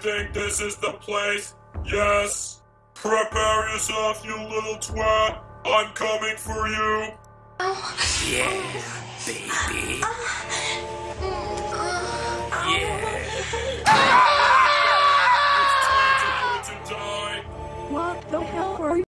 Think this is the place. Yes. Prepare yourself, you little twat. I'm coming for you. Oh. Yeah, baby. Oh.